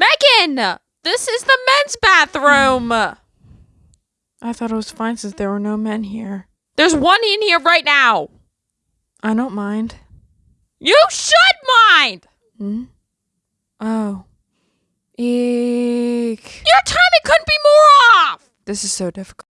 Megan! This is the men's bathroom! I thought it was fine since there were no men here. There's one in here right now! I don't mind. You should mind! Hmm? Oh. Eek. Your timing couldn't be more off! This is so difficult.